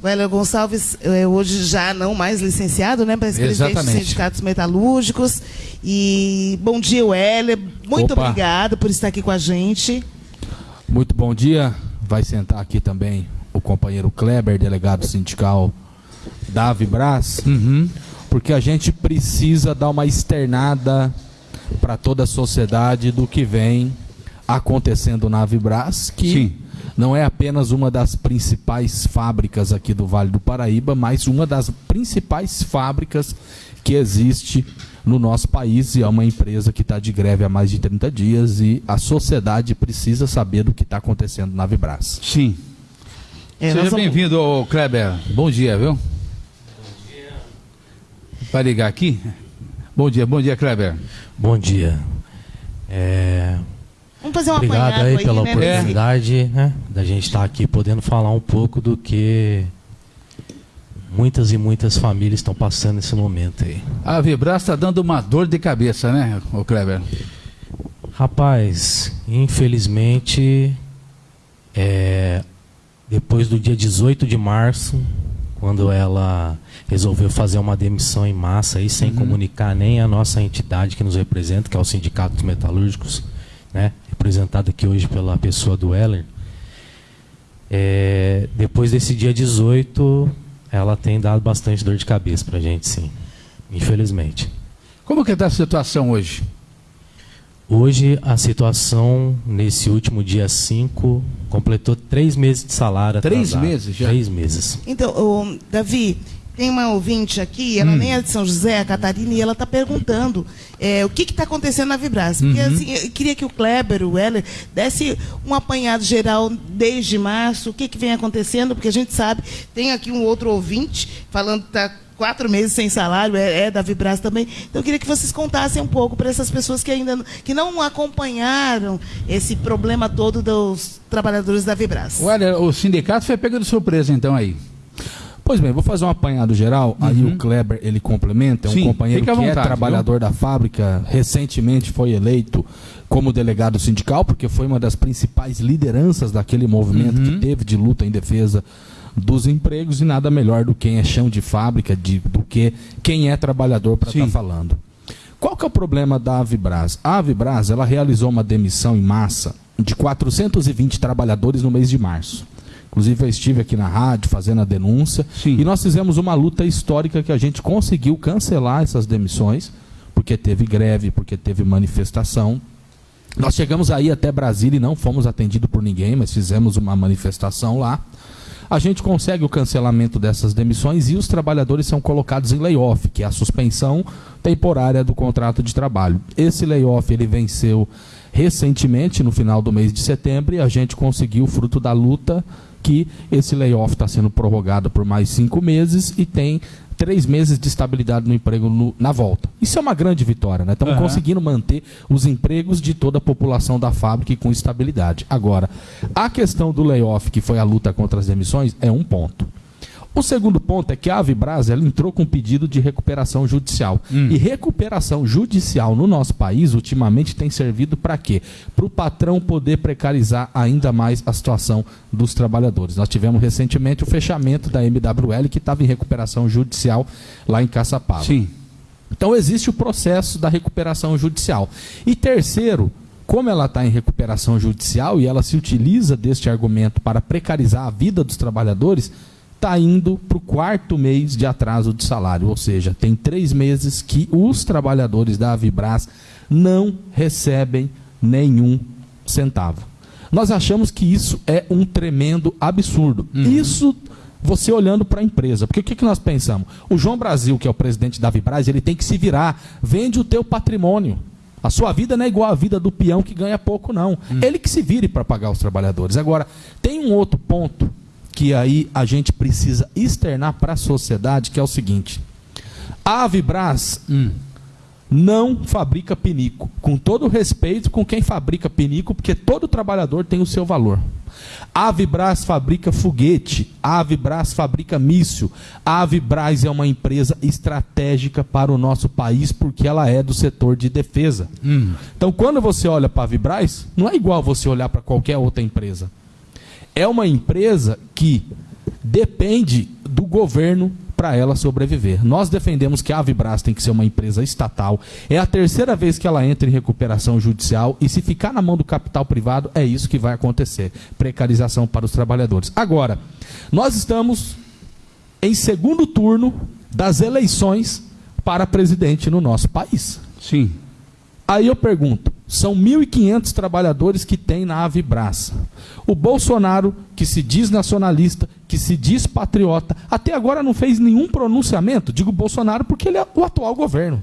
O Hélio Gonçalves, é, hoje já não mais licenciado, né? Mas presidente dos sindicatos metalúrgicos. E bom dia, Hélio. Muito Opa. obrigado por estar aqui com a gente. Muito bom dia. Vai sentar aqui também o companheiro Kleber, delegado sindical da Vibras, porque a gente precisa dar uma externada para toda a sociedade do que vem acontecendo na Vibras, que Sim. Não é apenas uma das principais fábricas aqui do Vale do Paraíba, mas uma das principais fábricas que existe no nosso país e é uma empresa que está de greve há mais de 30 dias e a sociedade precisa saber do que está acontecendo na Vibras. Sim. É, Seja vamos- bem-vindo, Kleber. Bom dia, viu? Bom dia. Vai ligar aqui? Bom dia, bom dia, Kleber. Bom dia. É, Vamos fazer um obrigado aí pela né? oportunidade né, da gente estar aqui podendo falar um pouco do que muitas e muitas famílias estão passando nesse momento aí. A Vibras está dando uma dor de cabeça, né, ô Kleber? Rapaz, infelizmente, é, depois do dia 18 de março, quando ela resolveu fazer uma demissão em massa aí, sem comunicar nem a nossa entidade que nos representa, que é o Sindicato dos Metalúrgicos, né, representado aqui hoje pela pessoa do Heller, é, depois desse dia 18, ela tem dado bastante dor de cabeça pra gente, sim. Infelizmente. Como que está a situação hoje? Hoje a situação, nesse último dia 5, completou três meses de salário Três atrasado. meses já? Três meses. Então, Davi, tem uma ouvinte aqui, ela nem é de São José, a Catarina, e ela está perguntando é, o que está acontecendo na Vibras. Porque assim, eu queria que o Kleber, o Heller, desse um apanhado geral desde março, o que, que vem acontecendo, porque a gente sabe, tem aqui um outro ouvinte falando que está quatro meses sem salário, é, é da Vibras também. Então eu queria que vocês contassem um pouco para essas pessoas que ainda não- que não acompanharam esse problema todo dos trabalhadores da Vibras. Olha, o sindicato foi pego de surpresa, então, aí. Pois bem, vou fazer um apanhado geral, aí o Kleber ele complementa, é um Sim, companheiro que é vontade, trabalhador da fábrica, recentemente foi eleito como delegado sindical, porque foi uma das principais lideranças daquele movimento que teve de luta em defesa dos empregos e nada melhor do que quem é chão de fábrica, de, do que quem é trabalhador para estar Sim. falando. Qual que é o problema da Avibras? A Avibras ela realizou uma demissão em massa de 420 trabalhadores no mês de março. Inclusive eu estive aqui na rádio fazendo a denúncia Sim. e nós fizemos uma luta histórica que a gente conseguiu cancelar essas demissões, porque teve greve, porque teve manifestação. Nós chegamos aí até Brasília e não fomos atendidos por ninguém, mas fizemos uma manifestação lá. A gente consegue o cancelamento dessas demissões e os trabalhadores são colocados em layoff, que é a suspensão temporária do contrato de trabalho. Esse layoff ele venceu recentemente, no final do mês de setembro, e a gente conseguiu, fruto da luta, que esse layoff está sendo prorrogado por mais cinco meses e tem três meses de estabilidade no emprego no- na volta. Isso é uma grande vitória, né? Estamos Aham. conseguindo manter os empregos de toda a população da fábrica e com estabilidade. Agora, a questão do layoff, que foi a luta contra as demissões, é um ponto. O segundo ponto é que a Avibras ela entrou com um pedido de recuperação judicial. E recuperação judicial no nosso país, ultimamente, tem servido para quê? Para o patrão poder precarizar ainda mais a situação dos trabalhadores. Nós tivemos recentemente o fechamento da MWL, que estava em recuperação judicial lá em Caçapava. Sim. Então existe o processo da recuperação judicial. E terceiro, como ela está em recuperação judicial e ela se utiliza deste argumento para precarizar a vida dos trabalhadores, está indo para o quarto mês de atraso de salário. Ou seja, tem três meses que os trabalhadores da Avibras não recebem nenhum centavo. Nós achamos que isso é um tremendo absurdo. Isso você olhando para a empresa. Porque o que, que nós pensamos? O João Brasil, que é o presidente da Vibraz, ele tem que se virar. Vende o teu patrimônio. A sua vida não é igual à vida do peão que ganha pouco, não. Ele que se vire para pagar os trabalhadores. Agora, tem um outro ponto que aí a gente precisa externar para a sociedade, que é o seguinte. A Avibraz não fabrica pinico. Com todo o respeito com quem fabrica pinico, porque todo trabalhador tem o seu valor. A Avibraz fabrica foguete, a Avibraz fabrica míssil. A Avibraz é uma empresa estratégica para o nosso país porque ela é do setor de defesa. Então, quando você olha para a Avibraz, não é igual você olhar para qualquer outra empresa. É uma empresa que depende do governo para ela sobreviver. Nós defendemos que a Avibras tem que ser uma empresa estatal. É a terceira vez que ela entra em recuperação judicial e se ficar na mão do capital privado, é isso que vai acontecer. Precarização para os trabalhadores. Agora, nós estamos em segundo turno das eleições para presidente no nosso país. Sim. Aí eu pergunto, são 1.500 trabalhadores que tem na Avibras. O Bolsonaro, que se diz nacionalista, que se diz patriota, até agora não fez nenhum pronunciamento. Digo Bolsonaro porque ele é o atual governo.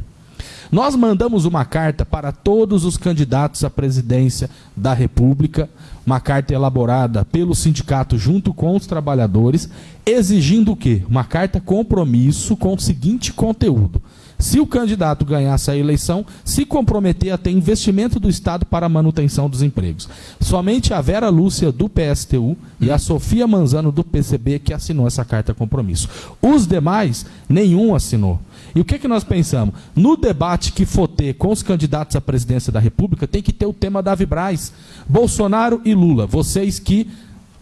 Nós mandamos uma carta para todos os candidatos à presidência da República, uma carta elaborada pelo sindicato junto com os trabalhadores, exigindo o quê? Uma carta compromisso com o seguinte conteúdo: se o candidato ganhasse a eleição, se comprometer a ter investimento do Estado para a manutenção dos empregos. Somente a Vera Lúcia, do PSTU, e a Sofia Manzano, do PCB, que assinou essa carta compromisso. Os demais, nenhum assinou. E o que, que nós pensamos? No debate que for ter com os candidatos à presidência da República, tem que ter o tema da Vibraz. Bolsonaro e Lula, vocês que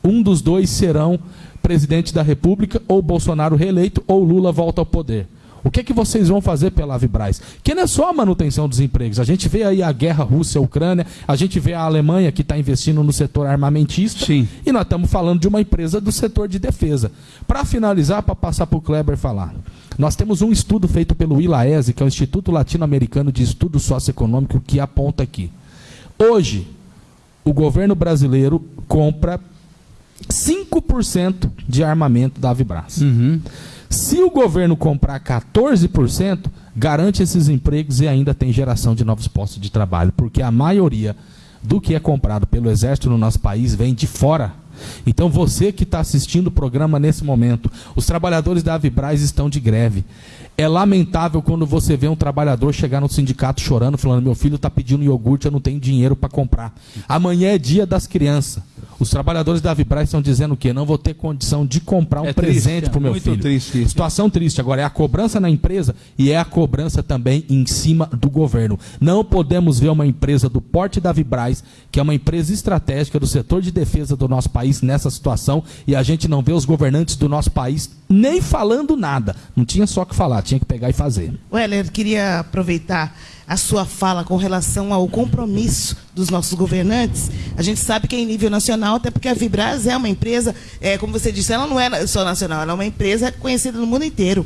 um dos dois serão presidente da República, ou Bolsonaro reeleito, ou Lula volta ao poder. O que, é que vocês vão fazer pela Avibraz? Que não é só a manutenção dos empregos. A gente vê aí a guerra Rússia-Ucrânia, a gente vê a Alemanha que está investindo no setor armamentista. Sim. E nós estamos falando de uma empresa do setor de defesa. Para finalizar, para passar para o Kleber falar. Nós temos um estudo feito pelo ILAESE, que é o Instituto Latino-Americano de Estudo Socioeconômico, que aponta aqui. Hoje, o governo brasileiro compra 5% de armamento da Avibraz. Uhum. Se o governo comprar 14%, garante esses empregos e ainda tem geração de novos postos de trabalho, porque a maioria do que é comprado pelo Exército no nosso país vem de fora. Então você que está assistindo o programa nesse momento, os trabalhadores da Avibraz estão de greve. É lamentável quando você vê um trabalhador chegar no sindicato chorando, falando: meu filho está pedindo iogurte, eu não tenho dinheiro para comprar. Amanhã é dia das crianças. Os trabalhadores da Vibraz estão dizendo o quê? Não vou ter condição de comprar um É presente para o meu muito filho. triste. Situação triste. Agora, é a cobrança na empresa e é a cobrança também em cima do governo. Não podemos ver uma empresa do porte da Vibraz, que é uma empresa estratégica do setor de defesa do nosso país, nessa situação, e a gente não vê os governantes do nosso país nem falando nada. Não tinha só o que falar, tinha que pegar e fazer. Weller, queria aproveitar a sua fala com relação ao compromisso dos nossos governantes. A gente sabe que é em nível nacional, até porque a Vibraz é uma empresa, é, como você disse, ela não é só nacional, ela é uma empresa conhecida no mundo inteiro.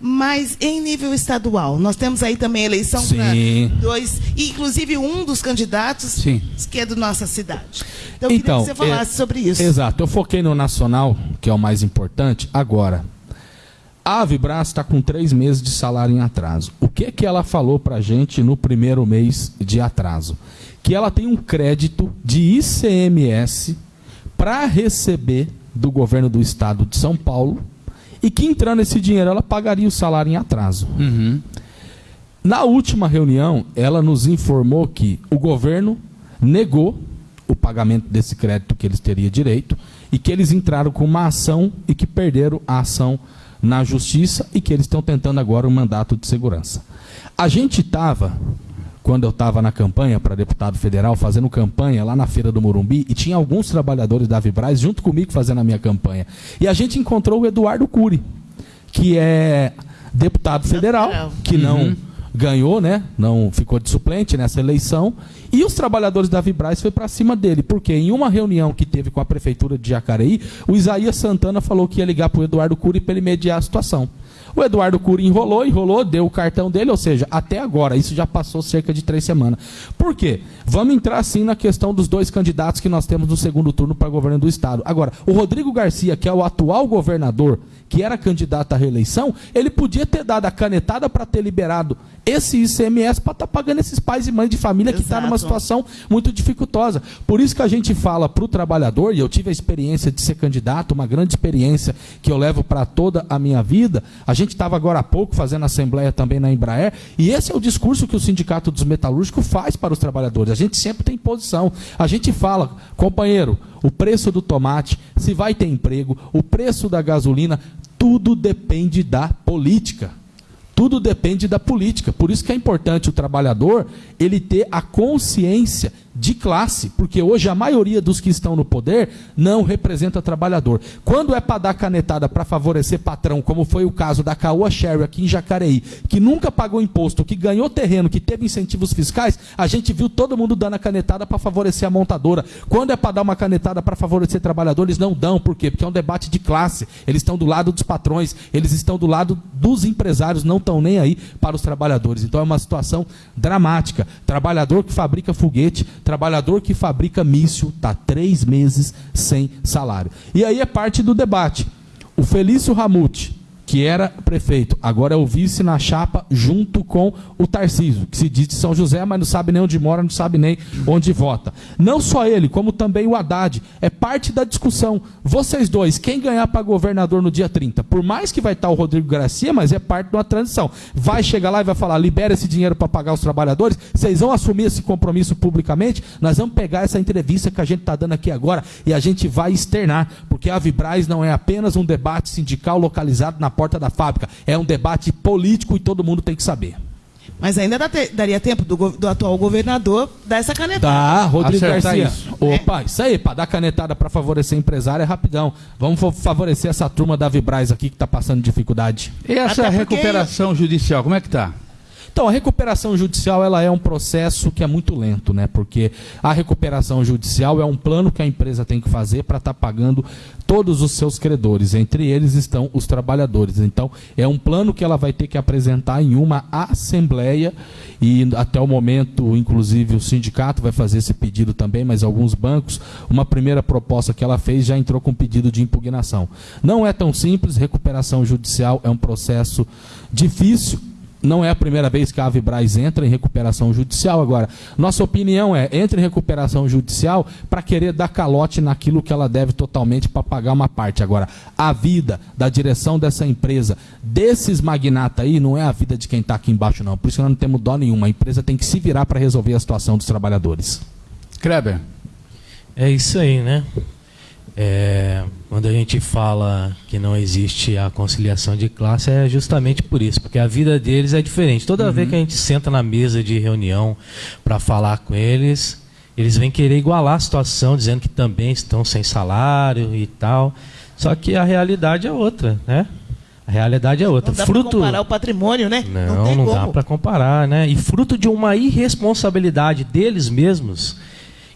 Mas em nível estadual, nós temos aí também eleição para dois, inclusive um dos candidatos Sim. que é da nossa cidade. Então, eu queria que você falasse é- sobre isso. Exato. Eu foquei no nacional, que é o mais importante. Agora, a Vibras está com três meses de salário em atraso. O que que ela falou para gente no primeiro mês de atraso? Que ela tem um crédito de ICMS para receber do governo do estado de São Paulo e que entrando esse dinheiro ela pagaria o salário em atraso. Uhum. Na última reunião, ela nos informou que o governo negou o pagamento desse crédito que eles teriam direito e que eles entraram com uma ação e que perderam a ação na justiça e que eles estão tentando agora um mandato de segurança. A gente estava, quando eu estava na campanha para deputado federal, fazendo campanha lá na Feira do Morumbi, e tinha alguns trabalhadores da Vibraz junto comigo fazendo a minha campanha. E a gente encontrou o Eduardo Cury, que é deputado federal, Federal. que não ganhou, né? Não ficou de suplente nessa eleição. E os trabalhadores da Vibraz foi para cima dele, porque em uma reunião que teve com a prefeitura de Jacareí, o Isaías Santana falou que ia ligar para o Eduardo Cury para ele mediar a situação. O Eduardo Cury enrolou, enrolou, deu o cartão dele, ou seja, até agora, isso já passou cerca de três semanas. Por quê? Vamos entrar sim na questão dos dois candidatos que nós temos no segundo turno para governo do Estado. Agora, o Rodrigo Garcia, que é o atual governador, que era candidato à reeleição, ele podia ter dado a canetada para ter liberado esse ICMS para estar pagando esses pais e mães de família que está numa Exato. situação muito dificultosa. Por isso que a gente fala para o trabalhador, e eu tive a experiência de ser candidato, uma grande experiência que eu levo para toda a minha vida. A gente estava agora há pouco fazendo assembleia também na Embraer, e esse é o discurso que o Sindicato dos Metalúrgicos faz para os trabalhadores. A gente sempre tem posição. A gente fala, companheiro, o preço do tomate, se vai ter emprego, o preço da gasolina, tudo depende da política. Tudo depende da política. Por isso que é importante o trabalhador ele ter a consciência de classe, porque hoje a maioria dos que estão no poder não representa trabalhador. Quando é para dar canetada para favorecer patrão, como foi o caso da Caoa Sherry aqui em Jacareí, que nunca pagou imposto, que ganhou terreno, que teve incentivos fiscais, a gente viu todo mundo dando a canetada para favorecer a montadora. Quando é para dar uma canetada para favorecer trabalhadores, não dão. Por quê? Porque é um debate de classe. Eles estão do lado dos patrões, eles estão do lado dos empresários, não estão nem aí para os trabalhadores. Então é uma situação dramática. Trabalhador que fabrica foguete, trabalhador que fabrica míssil, está três meses sem salário. E aí é parte do debate. O Felício Ramute, que era prefeito, agora é o vice na chapa junto com o Tarcísio, que se diz de São José, mas não sabe nem onde mora, não sabe nem onde vota. Não só ele, como também o Haddad, é parte da discussão. Vocês dois, quem ganhar para governador no dia 30? Por mais que vai estar o Rodrigo Garcia, mas é parte de uma transição. Vai chegar lá e vai falar: libera esse dinheiro para pagar os trabalhadores, vocês vão assumir esse compromisso publicamente, nós vamos pegar essa entrevista que a gente está dando aqui agora e a gente vai externar, porque a Vibraz não é apenas um debate sindical localizado na porta da fábrica. É um debate político e todo mundo tem que saber. Mas ainda dá te, daria tempo do, do, atual governador dar essa canetada. Tá, Rodrigo Acertar Garcia. Isso. Opa, é. isso aí, para dar canetada para favorecer empresário é rapidão. Vamos favorecer essa turma da Vibraz aqui que está passando dificuldade. E essa Até recuperação porque... judicial, como é que tá? Então, a recuperação judicial ela é um processo que é muito lento, né? Porque a recuperação judicial é um plano que a empresa tem que fazer para estar tá pagando todos os seus credores. Entre eles estão os trabalhadores. Então, é um plano que ela vai ter que apresentar em uma assembleia e até o momento, inclusive, o sindicato vai fazer esse pedido também, mas alguns bancos, uma primeira proposta que ela fez já entrou com pedido de impugnação. Não é tão simples, recuperação judicial é um processo difícil não é a primeira vez que a Avibraz entra em recuperação judicial. Agora, nossa opinião é, entra em recuperação judicial para querer dar calote naquilo que ela deve totalmente para pagar uma parte. Agora, a vida da direção dessa empresa, desses magnatas aí, não é a vida de quem está aqui embaixo, não. Por isso nós não temos dó nenhuma. A empresa tem que se virar para resolver a situação dos trabalhadores. Kreber. É isso aí, né? É, quando a gente fala que não existe a conciliação de classe, é justamente por isso, porque a vida deles é diferente. Toda uhum. vez que a gente senta na mesa de reunião para falar com eles, eles vêm querer igualar a situação, dizendo que também estão sem salário e tal. Só que a realidade é outra, né? A realidade é outra. Não dá fruto... comparar o patrimônio, né? Não, não, não dá para comparar, né? E fruto de uma irresponsabilidade deles mesmos,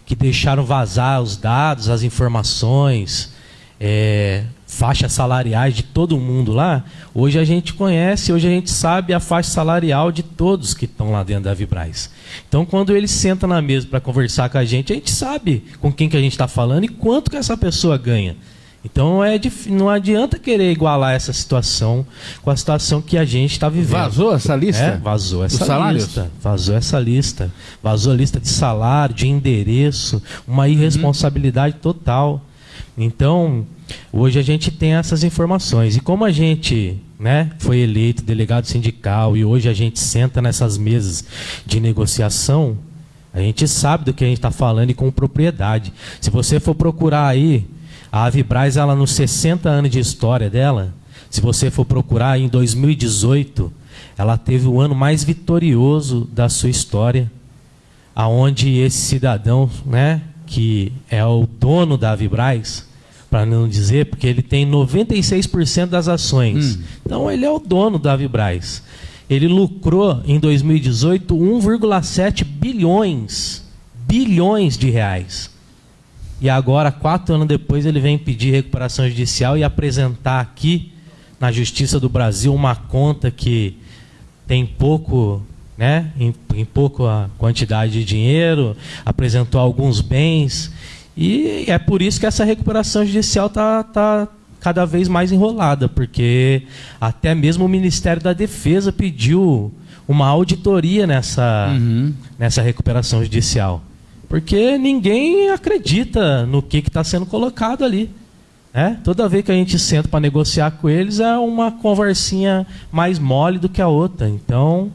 que deixaram vazar os dados, as informações, é, faixas salariais de todo mundo lá, hoje a gente conhece, hoje a gente sabe a faixa salarial de todos que estão lá dentro da Vibraz. Então, quando eles sentam na mesa para conversar com a gente, a gente sabe com quem que a gente está falando e quanto que essa pessoa ganha. Então é não adianta querer igualar essa situação com a situação que a gente está vivendo. Vazou essa lista? É, vazou essa lista. Vazou essa lista. Vazou a lista de salário, de endereço, uma irresponsabilidade uhum. total. Então, hoje a gente tem essas informações. E como a gente né, foi eleito delegado sindical e hoje a gente senta nessas mesas de negociação, a gente sabe do que a gente está falando e com propriedade. Se você for procurar aí a Avibraz, ela nos 60 anos de história dela, se você for procurar em 2018, ela teve o ano mais vitorioso da sua história, aonde esse cidadão, né, que é o dono da Avibraz, para não dizer, porque ele tem 96% das ações. Hum. Então ele é o dono da Avibraz. Ele lucrou em 2018 1,7 bilhões, bilhões de reais. E agora, quatro anos depois, ele vem pedir recuperação judicial e apresentar aqui na Justiça do Brasil uma conta que tem pouco, né, em, em pouca quantidade de dinheiro, apresentou alguns bens. E é por isso que essa recuperação judicial está tá cada vez mais enrolada, porque até mesmo o Ministério da Defesa pediu uma auditoria nessa, uhum. nessa recuperação judicial. Porque ninguém acredita no que está sendo colocado ali. Né? Toda vez que a gente senta para negociar com eles é uma conversinha mais mole do que a outra. Então,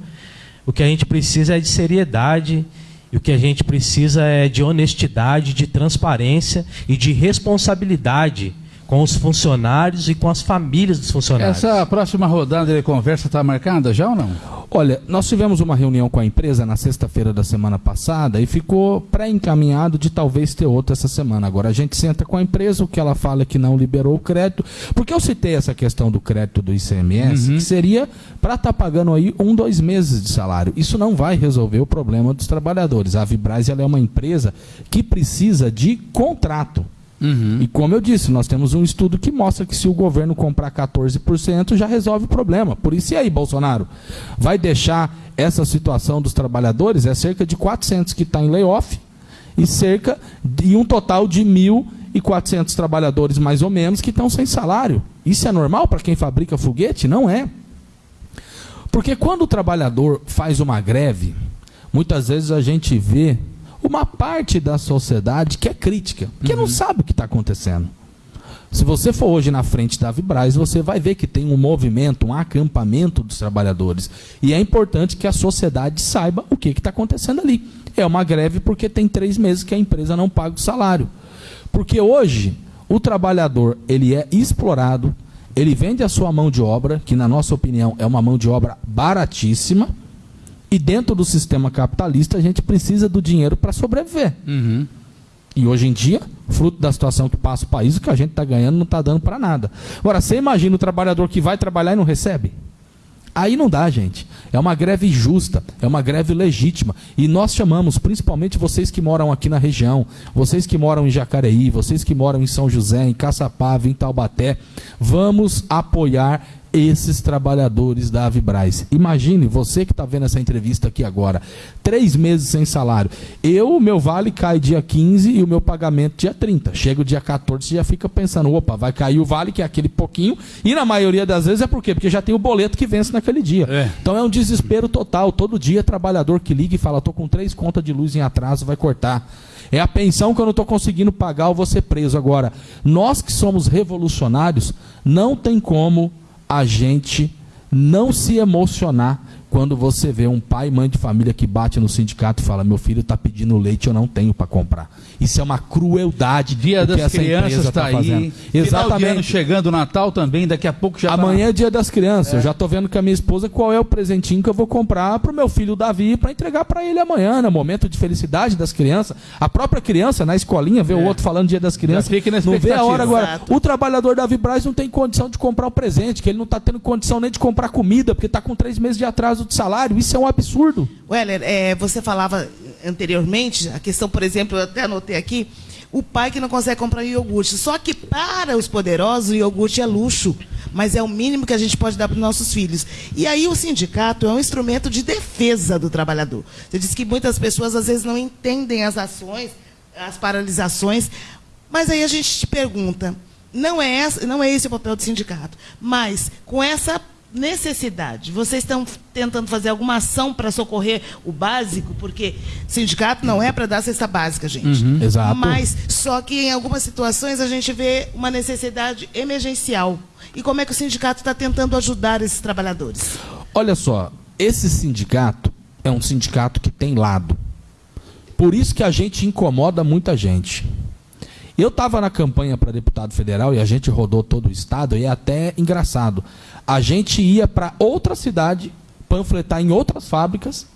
o que a gente precisa é de seriedade e o que a gente precisa é de honestidade, de transparência e de responsabilidade com os funcionários e com as famílias dos funcionários. Essa próxima rodada de conversa está marcada já ou não? Olha, nós tivemos uma reunião com a empresa na sexta-feira da semana passada e ficou pré-encaminhado de talvez ter outra essa semana. Agora a gente senta com a empresa, o que ela fala é que não liberou o crédito. Porque eu citei essa questão do crédito do ICMS, que seria para estar pagando aí um, dois meses de salário. Isso não vai resolver o problema dos trabalhadores. A Vibraz ela é uma empresa que precisa de contrato. E como eu disse, nós temos um estudo que mostra que se o governo comprar 14%, já resolve o problema. Por isso, e aí, Bolsonaro? Vai deixar essa situação dos trabalhadores? É cerca de 400 que está em layoff e cerca de um total de 1.400 trabalhadores, mais ou menos, que estão sem salário. Isso é normal para quem fabrica foguete? Não é. Porque quando o trabalhador faz uma greve, muitas vezes a gente vê uma parte da sociedade que é crítica, que não sabe o que está acontecendo. Se você for hoje na frente da Vibraz, você vai ver que tem um movimento, um acampamento dos trabalhadores. E é importante que a sociedade saiba o que está acontecendo ali. É uma greve porque tem três meses que a empresa não paga o salário. Porque hoje o trabalhador ele é explorado, ele vende a sua mão de obra, que na nossa opinião é uma mão de obra baratíssima, e dentro do sistema capitalista a gente precisa do dinheiro para sobreviver. Uhum. E hoje em dia, fruto da situação que passa o país, o que a gente está ganhando não está dando para nada. Agora, você imagina o trabalhador que vai trabalhar e não recebe? Aí não dá, gente. É uma greve justa, é uma greve legítima. E nós chamamos, principalmente vocês que moram aqui na região, vocês que moram em Jacareí, vocês que moram em São José, em Caçapava, em Taubaté, vamos apoiar esses trabalhadores da Avibraz. Imagine você que está vendo essa entrevista aqui agora, três meses sem salário. Eu, o meu vale cai dia 15 e o meu pagamento dia 30. Chega o dia 14 você já fica pensando, opa, vai cair o vale, que é aquele pouquinho, e na maioria das vezes é por quê? Porque já tem o boleto que vence naquele dia. É. Então é um desespero total. Todo dia trabalhador que liga e fala, tô com três contas de luz em atraso, vai cortar. É a pensão que eu não estou conseguindo pagar, eu vou ser preso. Agora, nós que somos revolucionários, não tem como a gente não se emocionar quando você vê um pai e mãe de família que bate no sindicato e fala: meu filho está pedindo leite, eu não tenho para comprar. Isso é uma crueldade. Dia o que das essa Crianças empresa está tá aí. fazendo. Final de ano Exatamente. chegando o Natal também, daqui a pouco já tá Amanhã é dia das crianças. Eu já tô vendo com a minha esposa qual é o presentinho que eu vou comprar pro meu filho Davi para entregar para ele amanhã, no momento de felicidade das crianças. A própria criança na escolinha vê o outro falando dia das crianças. fica na não vê a hora agora. Exato. O trabalhador Davi Braz não tem condição de comprar o presente, que ele não tá tendo condição nem de comprar comida, porque tá com três meses de atraso de salário. Isso é um absurdo. Weller, é, você falava anteriormente, a questão, por exemplo, eu até anotei aqui, o pai que não consegue comprar iogurte. Só que para os poderosos, o iogurte é luxo, mas é o mínimo que a gente pode dar para os nossos filhos. E aí o sindicato é um instrumento de defesa do trabalhador. Você disse que muitas pessoas às vezes não entendem as ações, as paralisações, mas aí a gente te pergunta, não é, não é esse o papel do sindicato, mas com essa necessidade, vocês estão tentando fazer alguma ação para socorrer o básico, porque sindicato não é para dar cesta básica, gente. Uhum, exato. Mas só que em algumas situações a gente vê uma necessidade emergencial. E como é que o sindicato está tentando ajudar esses trabalhadores? Olha só, esse sindicato é um sindicato que tem lado. Por isso que a gente incomoda muita gente. Eu estava na campanha para deputado federal e a gente rodou todo o estado e é até engraçado. A gente ia para outra cidade panfletar em outras fábricas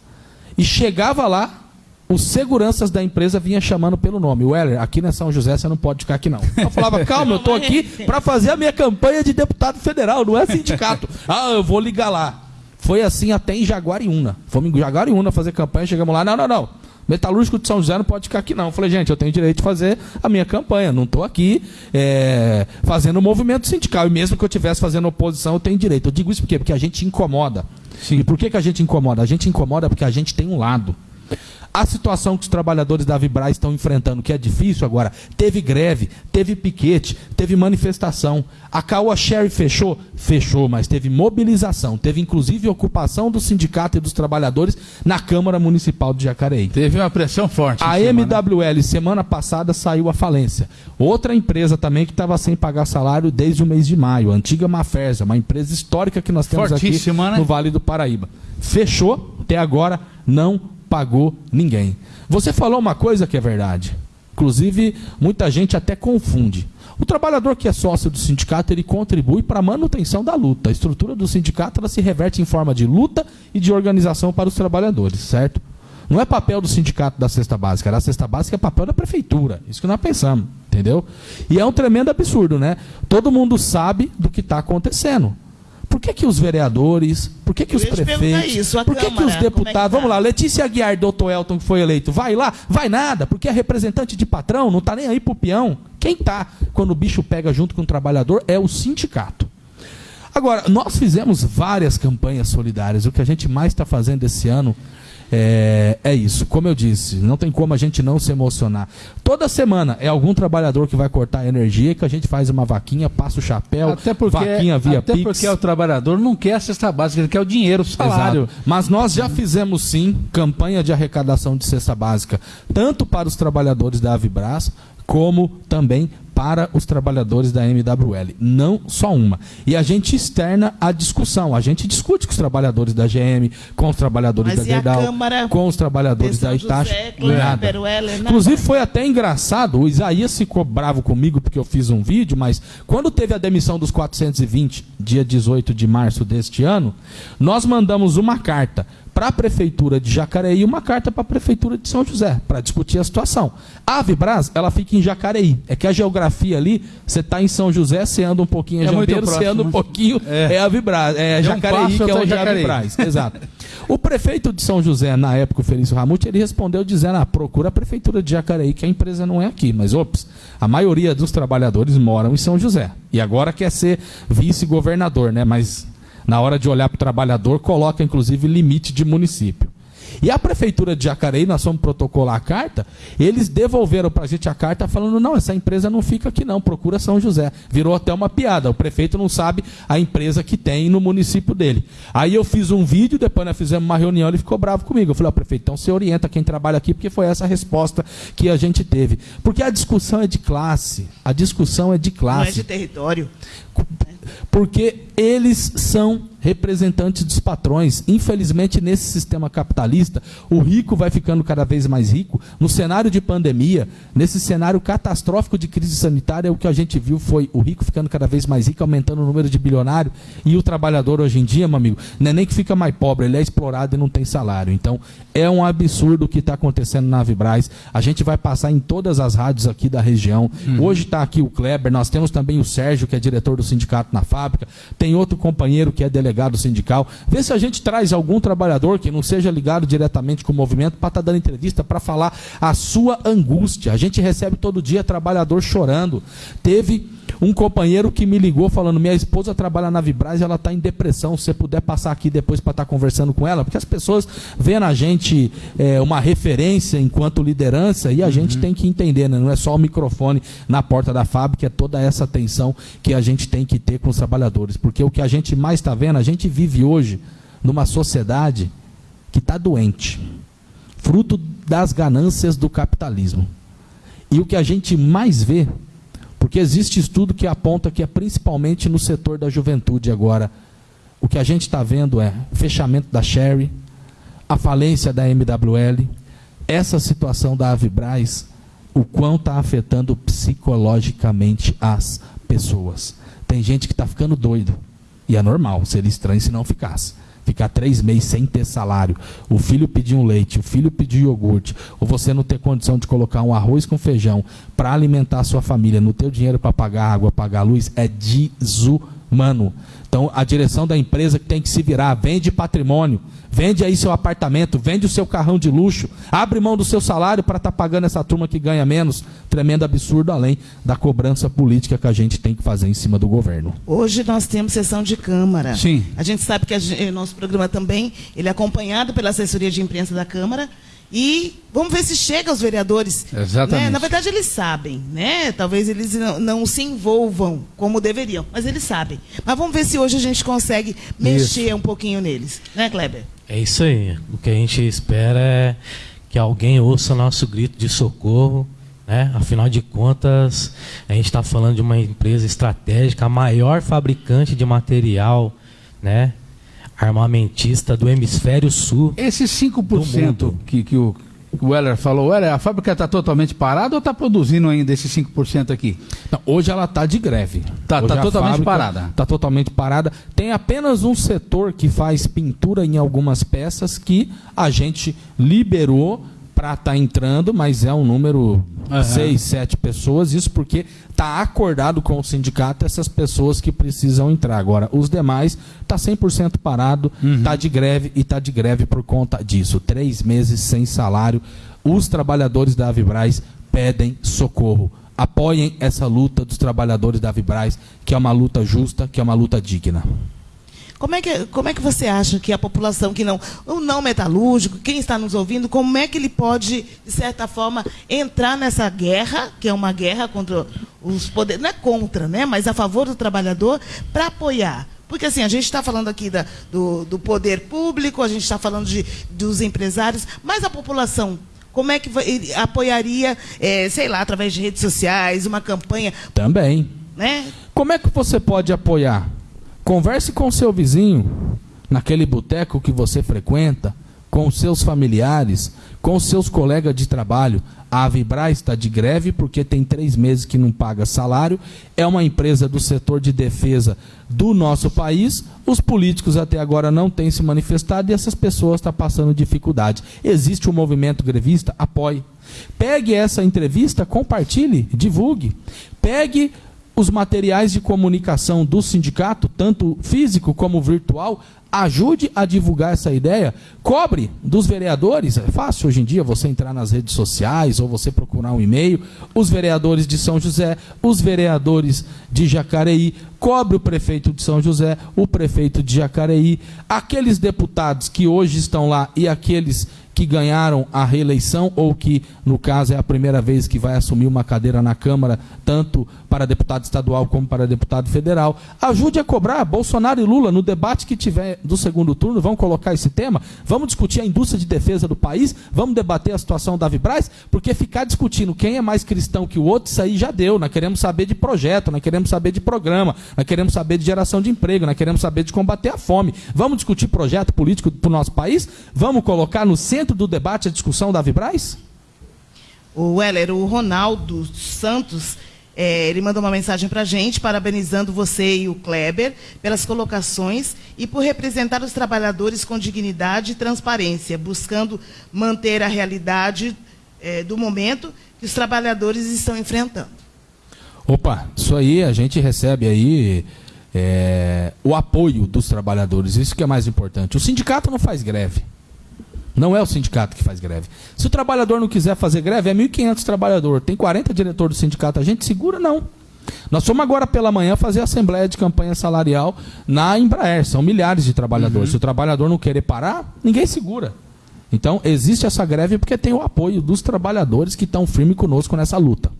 e chegava lá, os seguranças da empresa vinham chamando pelo nome. Weller, aqui na São José você não pode ficar aqui não. Eu falava, calma, eu estou aqui para fazer a minha campanha de deputado federal, não é sindicato. ah, eu vou ligar lá. Foi assim até em Jaguariúna. Fomos em Jaguariúna fazer campanha, chegamos lá, não, não, não. Metalúrgico de São José não pode ficar aqui, não. Eu falei, gente, eu tenho direito de fazer a minha campanha. Não estou aqui é, fazendo movimento sindical. E mesmo que eu estivesse fazendo oposição, eu tenho direito. Eu digo isso por quê? Porque a gente incomoda. E por que, que a gente incomoda? A gente incomoda porque a gente tem um lado. A situação que os trabalhadores da Vibraz estão enfrentando, que é difícil agora, teve greve, teve piquete, teve manifestação. A Caoa Sherry fechou? Fechou, mas teve mobilização. Teve inclusive ocupação do sindicato e dos trabalhadores na Câmara Municipal de Jacareí. Teve uma pressão forte. A cima, né? MWL, semana passada, saiu à falência. Outra empresa também que estava sem pagar salário desde o mês de maio, a antiga Maferza, uma empresa histórica que nós temos aqui Fortíssima, né? no Vale do Paraíba. Fechou, até agora não pagou ninguém. Você falou uma coisa que é verdade. Inclusive, muita gente até confunde. O trabalhador que é sócio do sindicato, ele contribui para a manutenção da luta. A estrutura do sindicato ela se reverte em forma de luta e de organização para os trabalhadores, certo? Não é papel do sindicato da cesta básica, a cesta básica é papel da prefeitura. Isso que nós pensamos, entendeu? E é um tremendo absurdo, né? Todo mundo sabe do que está acontecendo. Por que, que os vereadores, por que, que os prefeitos, isso, por que, Câmara, que os deputados, é que tá? vamos lá, Letícia Aguiar, doutor Elton, que foi eleito, vai lá? Vai nada, porque é representante de patrão, não está nem aí pro peão. Quem tá quando o bicho pega junto com o trabalhador é o sindicato. Agora, nós fizemos várias campanhas solidárias. O que a gente mais está fazendo esse ano é, é, isso. Como eu disse, não tem como a gente não se emocionar. Toda semana é algum trabalhador que vai cortar a energia que a gente faz uma vaquinha, passa o chapéu, até porque, vaquinha via até Pix. porque o trabalhador não quer a cesta básica, ele quer o dinheiro, o salário. Exato. Mas nós já fizemos sim campanha de arrecadação de cesta básica, tanto para os trabalhadores da Avibras, como também para os trabalhadores da MWL. Não só uma. E a gente externa a discussão. A gente discute com os trabalhadores da GM, com os trabalhadores Mas da Gerdau, com os trabalhadores da Itacha. José, nada. Inclusive foi até engraçado, o Isaías ficou bravo comigo porque eu fiz um vídeo, mas quando teve a demissão dos 420, dia 18 de março deste ano, nós mandamos uma carta para a prefeitura de Jacareí e uma carta para a prefeitura de São José para discutir a situação. A Avibras, ela fica em Jacareí. É que a geografia ali, você está em São José, você anda um pouquinho em É Jambeiro, você anda um pouquinho É. é, a Avibras, é um Jacareí passo que é onde é a Jacareí. Exato. O prefeito de São José, na época, o Felício Ramute, ele respondeu dizendo: ah, procura a prefeitura de Jacareí, que a empresa não é aqui. Mas, ops, a maioria dos trabalhadores moram em São José. E agora quer ser vice-governador, né? Mas na hora de olhar para o trabalhador, coloca inclusive limite de município. E a prefeitura de Jacareí, nós fomos protocolar a carta, eles devolveram para a gente a carta falando: não, essa empresa não fica aqui, não, procura São José. Virou até uma piada. O prefeito não sabe a empresa que tem no município dele. Aí eu fiz um vídeo, depois nós fizemos uma reunião, ele ficou bravo comigo. Eu falei: ó, prefeito, então você orienta quem trabalha aqui, porque foi essa a resposta que a gente teve. Porque a discussão é de classe. A discussão é de Não é classe de território. Porque eles são representantes dos patrões. Infelizmente, nesse sistema capitalista, o rico vai ficando cada vez mais rico. No cenário de pandemia, nesse cenário catastrófico de crise sanitária, o que a gente viu foi o rico ficando cada vez mais rico, aumentando o número de bilionário, e o trabalhador hoje em dia, meu amigo, não é nem que fica mais pobre, ele é explorado e não tem salário. Então, é um absurdo o que está acontecendo na Vibraz. A gente vai passar em todas as rádios aqui da região. Hoje está aqui o Kleber, nós temos também o Sérgio, que é diretor do sindicato na fábrica, tem outro companheiro que é delegado sindical. Vê se a gente traz algum trabalhador que não seja ligado diretamente com o movimento para estar dando entrevista para falar a sua angústia. A gente recebe todo dia trabalhador chorando. Teve um companheiro que me ligou falando: minha esposa trabalha na Vibraz e ela está em depressão. Se você puder passar aqui depois para estar conversando com ela, porque as pessoas veem na gente é, uma referência enquanto liderança e a gente tem que entender, né? não é só o microfone na porta da fábrica, é toda essa atenção que a gente tem que ter com os trabalhadores. Porque o que a gente mais está vendo, a gente vive hoje numa sociedade que está doente, fruto das ganâncias do capitalismo. E o que a gente mais vê porque existe estudo que aponta que é principalmente no setor da juventude agora. O que a gente está vendo é o fechamento da Sherry, a falência da MWL, essa situação da Avibraz, o quão está afetando psicologicamente as pessoas. Tem gente que está ficando doido. E é normal, seria estranho se não ficasse. Ficar três meses sem ter salário, o filho pedir um leite, o filho pedir iogurte, ou você não ter condição de colocar um arroz com feijão para alimentar a sua família, não ter o dinheiro para pagar água, pagar luz, é desumano. Então, a direção da empresa que tem que se virar, vende patrimônio, vende aí seu apartamento, vende o seu carrão de luxo, abre mão do seu salário para estar pagando essa turma que ganha menos. Tremendo absurdo, além da cobrança política que a gente tem que fazer em cima do governo. Hoje nós temos sessão de Câmara. Sim. A gente sabe que o nosso programa também ele é acompanhado pela assessoria de imprensa da Câmara. E vamos ver se chega aos vereadores. Exatamente. né? Na verdade, eles sabem, né? Talvez eles não, não se envolvam como deveriam, mas eles sabem. Mas vamos ver se hoje a gente consegue mexer um pouquinho neles. Né, Kleber? É isso aí. O que a gente espera é que alguém ouça nosso grito de socorro. Né? Afinal de contas, a gente está falando de uma empresa estratégica, a maior fabricante de material né? Armamentista do hemisfério sul. Esses Do 5% mundo. que, que, o, o Weller falou, Weller, a fábrica está totalmente parada ou está produzindo ainda esses 5% aqui? Não, hoje ela está de greve. Tá, tá totalmente parada. Está totalmente parada. Tem apenas um setor que faz pintura em algumas peças que a gente liberou para estar tá entrando, mas é um número uhum. seis, sete pessoas. Isso porque está acordado com o sindicato essas pessoas que precisam entrar. Agora, os demais está 100% parado, está uhum. De greve e está de greve por conta disso. Três meses sem salário. Os trabalhadores da Avibraz pedem socorro. Apoiem essa luta dos trabalhadores da Avibraz, que é uma luta justa, que é uma luta digna. Como é, que, como é que você acha que a população que não, o não metalúrgico, quem está nos ouvindo, como é que ele pode, de certa forma, entrar nessa guerra, que é uma guerra contra os poderes, não é contra, né, mas a favor do trabalhador, para apoiar? Porque assim, a gente está falando aqui da, do, do poder público, a gente está falando de, dos empresários, mas a população como é que apoiaria, é, sei lá, através de redes sociais, uma campanha? Também. Né? Como é que você pode apoiar? Converse com seu vizinho, naquele boteco que você frequenta, com seus familiares, com seus colegas de trabalho. A Vibra está de greve porque tem três meses que não paga salário. É uma empresa do setor de defesa do nosso país. Os políticos até agora não têm se manifestado e essas pessoas estão passando dificuldade. Existe um movimento grevista? Apoie. Pegue essa entrevista, compartilhe, divulgue. Pegue os materiais de comunicação do sindicato, tanto físico como virtual, ajude a divulgar essa ideia, cobre dos vereadores, é fácil hoje em dia você entrar nas redes sociais ou você procurar um e-mail, os vereadores de São José, os vereadores de Jacareí, cobre o prefeito de São José, o prefeito de Jacareí, aqueles deputados que hoje estão lá e aqueles que ganharam a reeleição ou que, no caso, é a primeira vez que vai assumir uma cadeira na Câmara, tanto para deputado estadual como para deputado federal. Ajude a cobrar Bolsonaro e Lula no debate que tiver do segundo turno. Vamos colocar esse tema? Vamos discutir a indústria de defesa do país? Vamos debater a situação da Vibraz? Porque ficar discutindo quem é mais cristão que o outro, isso aí já deu. Nós queremos saber de projeto, nós queremos saber de programa, nós queremos saber de geração de emprego, nós queremos saber de combater a fome. Vamos discutir projeto político para o nosso país? Vamos colocar no centro do debate a discussão da Vibraz? O Weller, o Ronaldo Santos, é, ele mandou uma mensagem para a gente, parabenizando você e o Kleber pelas colocações e por representar os trabalhadores com dignidade e transparência, buscando manter a realidade é, do momento que os trabalhadores estão enfrentando. Opa, isso aí a gente recebe aí é, o apoio dos trabalhadores, isso que é mais importante. O sindicato não faz greve. Não é o sindicato que faz greve. Se o trabalhador não quiser fazer greve, é 1.500 trabalhadores. Tem 40 diretores do sindicato. A gente segura? Não. Nós fomos agora pela manhã fazer a assembleia de campanha salarial na Embraer. São milhares de trabalhadores. Uhum. Se o trabalhador não querer parar, ninguém segura. Então, existe essa greve porque tem o apoio dos trabalhadores que estão firmes conosco nessa luta.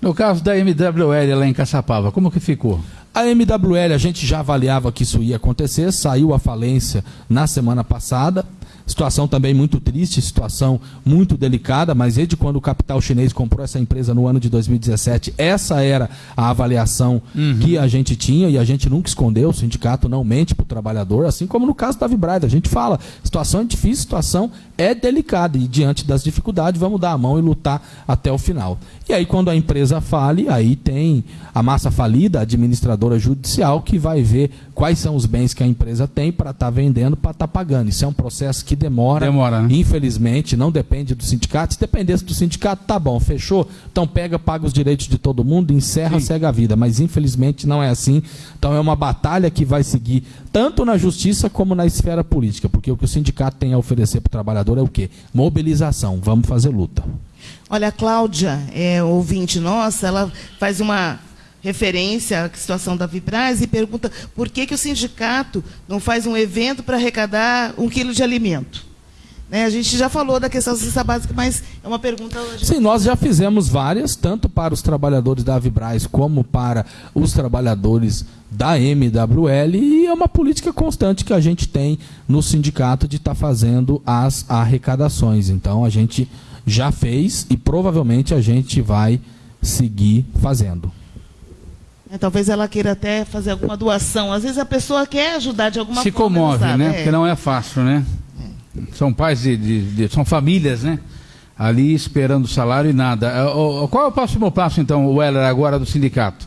No caso da MWL lá em Caçapava, como que ficou? A MWL, a gente já avaliava que isso ia acontecer, saiu a falência na semana passada. Situação também muito triste, situação muito delicada, mas desde quando o capital chinês comprou essa empresa no ano de 2017, essa era a avaliação uhum. que a gente tinha e a gente nunca escondeu, o sindicato não mente para o trabalhador, assim como no caso da Vibride, a gente fala, situação é difícil, situação é delicada e diante das dificuldades vamos dar a mão e lutar até o final. E aí quando a empresa fale, aí tem a massa falida, a administradora judicial, que vai ver quais são os bens que a empresa tem para estar tá vendendo, para estar tá pagando. Isso é um processo que demora. Demora, né? Infelizmente, não depende do sindicato. Se dependesse do sindicato, tá bom, fechou. Então pega, paga os direitos de todo mundo, encerra, Sim. segue a vida. Mas infelizmente não é assim. Então é uma batalha que vai seguir tanto na justiça como na esfera política. Porque o que o sindicato tem a oferecer para o trabalhador é o quê? Mobilização. Vamos fazer luta. Olha, a Cláudia, é, ouvinte nossa, ela faz uma referência à situação da Vibraz e pergunta por que, que o sindicato não faz um evento para arrecadar um quilo de alimento. Né, a gente já falou da questão da cesta básica, mas é uma pergunta... Sim, nós já fizemos várias, tanto para os trabalhadores da Vibraz como para os trabalhadores da MWL, e é uma política constante que a gente tem no sindicato de estar tá fazendo as arrecadações. Então, a gente já fez e provavelmente a gente vai seguir fazendo. É, talvez ela queira até fazer alguma doação. Às vezes a pessoa quer ajudar de alguma Se forma. Se comove, né? É. Porque não é fácil, né? São pais de, de, de são famílias, né? Ali esperando salário e nada. É, qual é o próximo passo, então, Weller, agora do sindicato?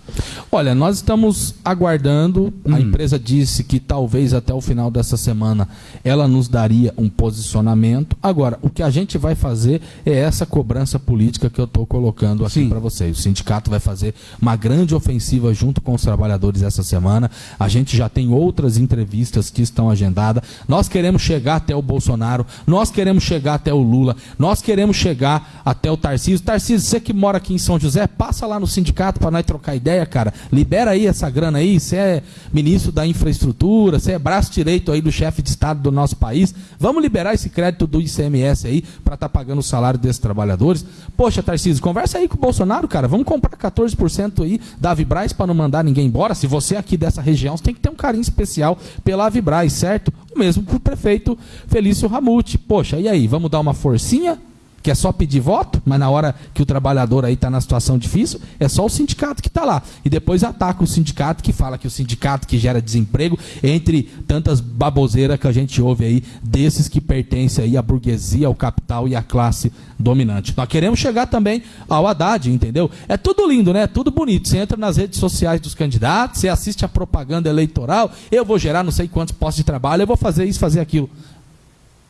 Olha, nós estamos aguardando. Hum. A empresa disse que talvez até o final dessa semana ela nos daria um posicionamento. Agora, o que a gente vai fazer é essa cobrança política que eu estou colocando aqui para vocês. O sindicato vai fazer uma grande ofensiva junto com os trabalhadores essa semana. A gente já tem outras entrevistas que estão agendadas. Nós queremos chegar até o Bolsonaro, nós queremos chegar até o Lula, nós queremos chegar até o Tarcísio. Tarcísio, você que mora aqui em São José, passa lá no sindicato para nós trocar ideia, cara. Libera aí essa grana aí. Você é ministro da infraestrutura, você é braço direito aí do chefe de Estado do nosso país. Vamos liberar esse crédito do ICMS aí para estar tá pagando o salário desses trabalhadores. Poxa, Tarcísio, conversa aí com o Bolsonaro, cara. Vamos comprar 14% aí da Vibraz para não mandar ninguém embora. Se você é aqui dessa região, você tem que ter um carinho especial pela Vibraz, certo? O mesmo para o prefeito Felício Ramute. Poxa, e aí, vamos dar uma forcinha? Que é só pedir voto, mas na hora que o trabalhador aí está na situação difícil, é só o sindicato que está lá. E depois ataca o sindicato que fala que o sindicato que gera desemprego, entre tantas baboseiras que a gente ouve aí, desses que pertencem aí à burguesia, ao capital e à classe dominante. Nós queremos chegar também ao Haddad, entendeu? É tudo lindo, né? É tudo bonito. Você entra nas redes sociais dos candidatos, você assiste a propaganda eleitoral, eu vou gerar não sei quantos postos de trabalho, eu vou fazer isso, fazer aquilo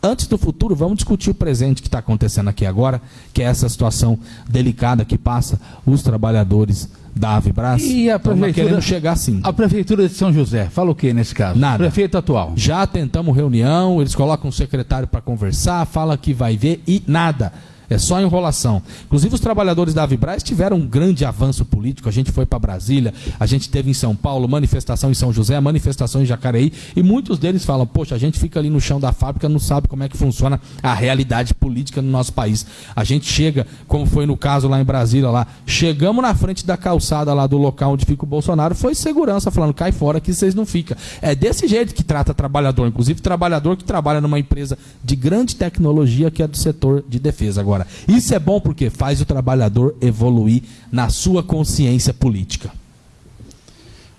antes do futuro, vamos discutir o presente que está acontecendo aqui agora, que é essa situação delicada que passa os trabalhadores da Avibras. E a prefeitura queremos chegar sim. A prefeitura de São José fala o que nesse caso? Nada. Prefeito atual. Já tentamos reunião, eles colocam um secretário para conversar, fala que vai ver e nada. É só enrolação. Inclusive, os trabalhadores da Avibraz tiveram um grande avanço político. A gente foi para Brasília, a gente teve em São Paulo, manifestação em São José, manifestação em Jacareí, e muitos deles falam: Poxa, a gente fica ali no chão da fábrica, não sabe como é que funciona a realidade política no nosso país. A gente chega, como foi no caso lá em Brasília, lá, chegamos na frente da calçada lá do local onde fica o Bolsonaro, foi segurança falando: cai fora que vocês não ficam. É desse jeito que trata trabalhador, inclusive trabalhador que trabalha numa empresa de grande tecnologia que é do setor de defesa. Agora, isso é bom porque faz o trabalhador evoluir na sua consciência política.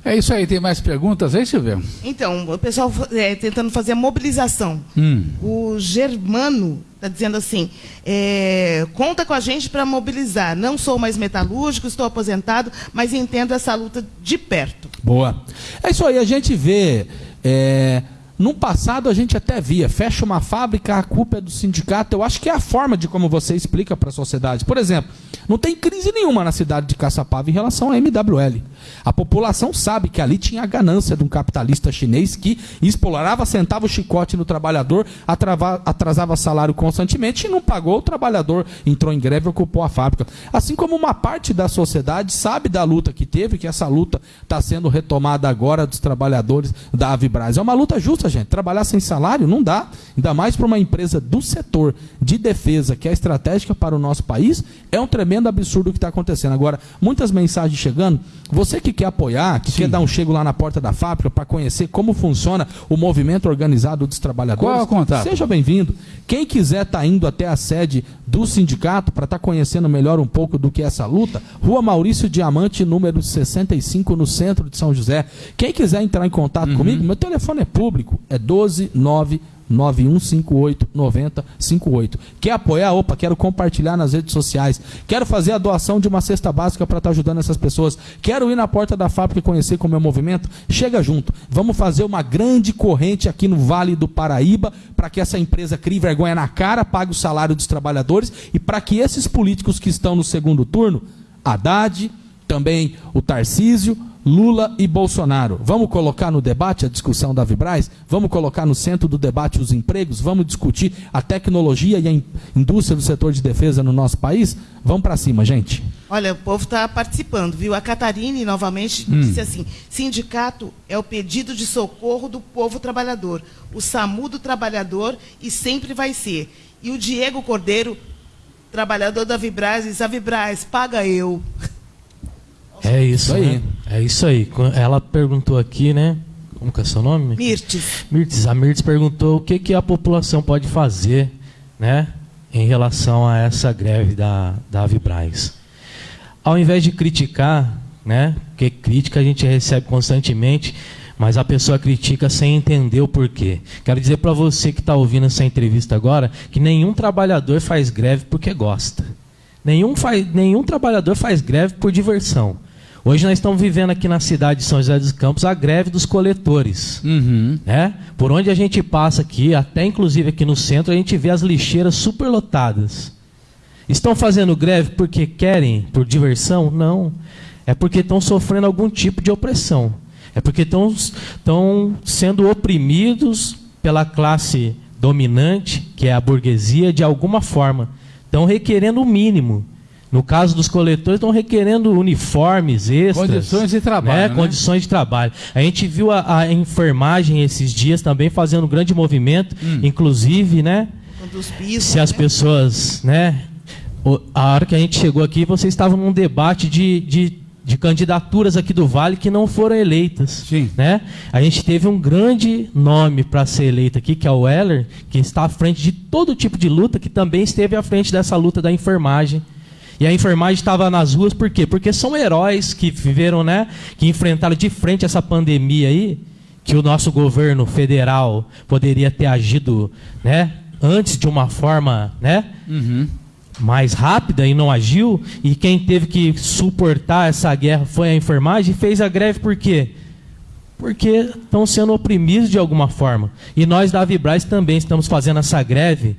É isso aí, tem mais perguntas aí, Silvio? Então, o pessoal é, tentando fazer a mobilização. Hum. O Germano está dizendo assim: é, conta com a gente para mobilizar. Não sou mais metalúrgico, estou aposentado, mas entendo essa luta de perto. Boa. É isso aí, a gente vê. É no passado a gente até via, fecha uma fábrica, a culpa é do sindicato. Eu acho que é a forma de como você explica para a sociedade. Por exemplo, não tem crise nenhuma na cidade de Caçapava em relação à MWL. A população sabe que ali tinha a ganância de um capitalista chinês que explorava, sentava o chicote no trabalhador, atrava, atrasava salário constantemente e não pagou. O trabalhador entrou em greve e ocupou a fábrica. Assim como uma parte da sociedade sabe da luta que teve, que essa luta está sendo retomada agora dos trabalhadores da Avibraz. É uma luta justa, gente. Trabalhar sem salário não dá. Ainda mais para uma empresa do setor de defesa que é estratégica para o nosso país. É um tremendo absurdo o que está acontecendo. Agora, muitas mensagens chegando. Você que quer apoiar, que Sim. quer dar um chego lá na porta da fábrica para conhecer como funciona o movimento organizado dos trabalhadores, Qual é o contato? seja bem-vindo. Quem quiser estar tá indo até a sede do sindicato para estar tá conhecendo melhor um pouco do que é essa luta, Rua Maurício Diamante, número 65, no centro de São José. Quem quiser entrar em contato uhum. comigo, meu telefone é público, é 129 9158 9058. Quer apoiar? Opa, quero compartilhar nas redes sociais. Quero fazer a doação de uma cesta básica para estar tá ajudando essas pessoas. Quero ir na porta da fábrica e conhecer como é o movimento. Chega junto. Vamos fazer uma grande corrente aqui no Vale do Paraíba para que essa empresa crie vergonha na cara, pague o salário dos trabalhadores e para que esses políticos que estão no segundo turno, Haddad, também o Tarcísio, Lula e Bolsonaro. Vamos colocar no debate a discussão da Vibraz? Vamos colocar no centro do debate os empregos? Vamos discutir a tecnologia e a indústria do setor de defesa no nosso país? Vamos para cima, gente. Olha, o povo está participando, viu? A Catarine, novamente, hum. disse assim: sindicato é o pedido de socorro do povo trabalhador, o SAMU do trabalhador e sempre vai ser. E o Diego Cordeiro, trabalhador da Vibraz, diz: a Vibraz, paga eu. É isso, aí. Né? É isso aí. Ela perguntou aqui, né? Como que é seu nome? Mirtes. Mirtes. A Mirtes perguntou o que, que a população pode fazer, né? Em relação a essa greve da, da Avibraz. Ao invés de criticar, né? Porque crítica a gente recebe constantemente, mas a pessoa critica sem entender o porquê. Quero dizer para você que está ouvindo essa entrevista agora que nenhum trabalhador faz greve porque gosta. Nenhum, faz, nenhum trabalhador faz greve por diversão. Hoje nós estamos vivendo aqui na cidade de São José dos Campos a greve dos coletores. Uhum. Né? Por onde a gente passa aqui, até inclusive aqui no centro, a gente vê as lixeiras superlotadas. Estão fazendo greve porque querem, por diversão? Não. É porque estão sofrendo algum tipo de opressão. É porque estão, estão sendo oprimidos pela classe dominante, que é a burguesia, de alguma forma. Estão requerendo o mínimo. No caso dos coletores, estão requerendo uniformes extras. Condições de trabalho. Né? né? Condições de trabalho. A gente viu a, a enfermagem esses dias também fazendo um grande movimento, inclusive, né? Pisos, Se as né? pessoas, né? o- A hora que a gente chegou aqui, vocês estavam num debate de, de, de candidaturas aqui do Vale que não foram eleitas. Sim. Né? A gente teve um grande nome para ser eleito aqui, que é o Weller, que está à frente de todo tipo de luta, que também esteve à frente dessa luta da enfermagem. E a enfermagem estava nas ruas por quê? Porque são heróis que viveram, né? Que enfrentaram de frente essa pandemia aí, que o nosso governo federal poderia ter agido, né? Antes de uma forma, né? Uhum. mais rápida e não agiu, e quem teve que suportar essa guerra foi a enfermagem, e fez a greve por quê? Porque estão sendo oprimidos de alguma forma. E nós da Vibraz também estamos fazendo essa greve,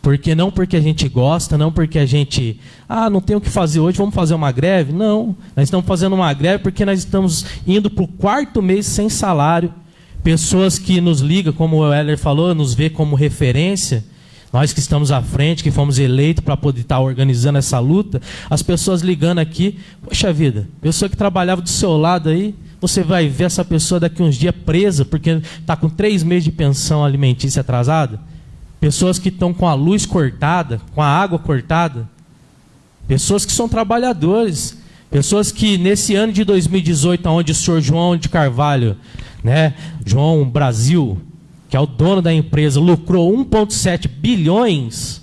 porque não porque a gente gosta, não porque a gente, ah, não tem o que fazer hoje, vamos fazer uma greve. Não, nós estamos fazendo uma greve porque nós estamos indo para o quarto mês sem salário. Pessoas que nos ligam, como o Heller falou, nos vê como referência, nós que estamos à frente, que fomos eleitos para poder estar organizando essa luta, as pessoas ligando aqui, poxa vida, pessoa que trabalhava do seu lado aí, você vai ver essa pessoa daqui uns dias presa porque está com três meses de pensão alimentícia atrasada. Pessoas que estão com a luz cortada, com a água cortada. Pessoas que são trabalhadores. Pessoas que nesse ano de 2018, onde o senhor João de Carvalho, né, João Brasil, que é o dono da empresa, lucrou 1,7 bilhões,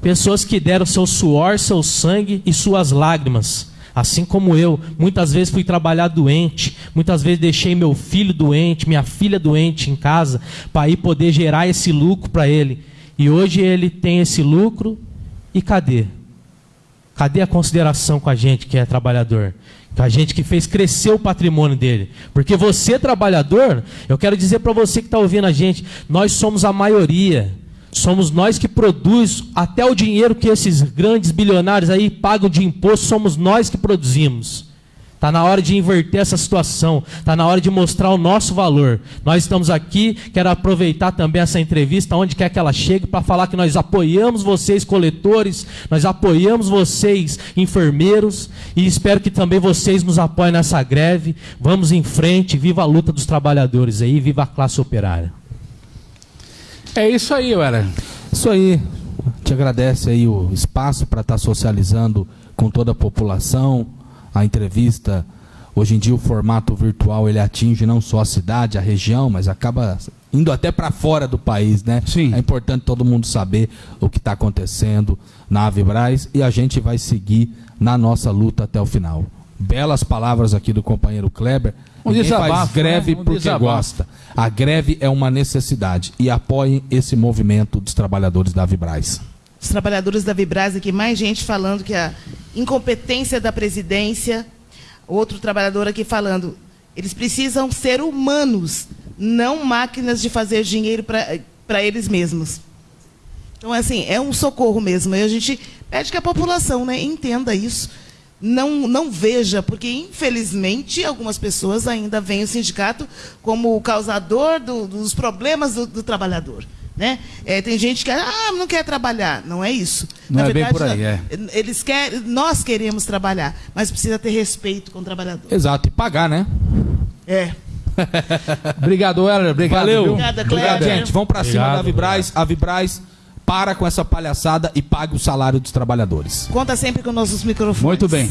pessoas que deram seu suor, seu sangue e suas lágrimas. Assim como eu, muitas vezes fui trabalhar doente, muitas vezes deixei meu filho doente, minha filha doente em casa, para ir poder gerar esse lucro para ele. E hoje ele tem esse lucro, e cadê? Cadê a consideração com a gente que é trabalhador? Com a gente que fez crescer o patrimônio dele. Porque você, trabalhador, eu quero dizer para você que está ouvindo a gente, nós somos a maioria. Somos nós que produz até o dinheiro que esses grandes bilionários aí pagam de imposto, somos nós que produzimos. Está na hora de inverter essa situação, está na hora de mostrar o nosso valor. Nós estamos aqui, quero aproveitar também essa entrevista, onde quer que ela chegue, para falar que nós apoiamos vocês, coletores, nós apoiamos vocês, enfermeiros, e espero que também vocês nos apoiem nessa greve. Vamos em frente, viva a luta dos trabalhadores aí, viva a classe operária. É isso aí, Weller. Isso aí. Te agradece aí o espaço para estar socializando com toda a população. A entrevista, hoje em dia o formato virtual ele atinge não só a cidade, a região, mas acaba indo até para fora do país, né? Sim. É importante todo mundo saber o que está acontecendo na Avibraz e a gente vai seguir na nossa luta até o final. Belas palavras aqui do companheiro Kleber. Um Ninguém faz desabafo, greve né? Um porque desabafo. gosta. A greve é uma necessidade e apoiem esse movimento dos trabalhadores da Avibraz. Os trabalhadores da Vibraz aqui, mais gente falando que a incompetência da presidência, outro trabalhador aqui falando, eles precisam ser humanos, não máquinas de fazer dinheiro para eles mesmos. Então, assim, é um socorro mesmo. E a gente pede que a população né, entenda isso. Não, não veja, porque, infelizmente, algumas pessoas ainda veem o sindicato como o causador do- dos problemas do, do trabalhador. Né? É, tem gente que ah, não quer trabalhar. Não é isso. Não é bem por aí, é. Eles querem, nós queremos trabalhar, mas precisa ter respeito com o trabalhador. Exato, e pagar, né? É. Obrigado, Weller. Obrigado. Valeu. viu? Obrigada, Obrigado, gente. Vamos pra cima da Vibraz. A Vibraz para com essa palhaçada e pague o salário dos trabalhadores. Conta sempre com nossos microfones. Muito bem.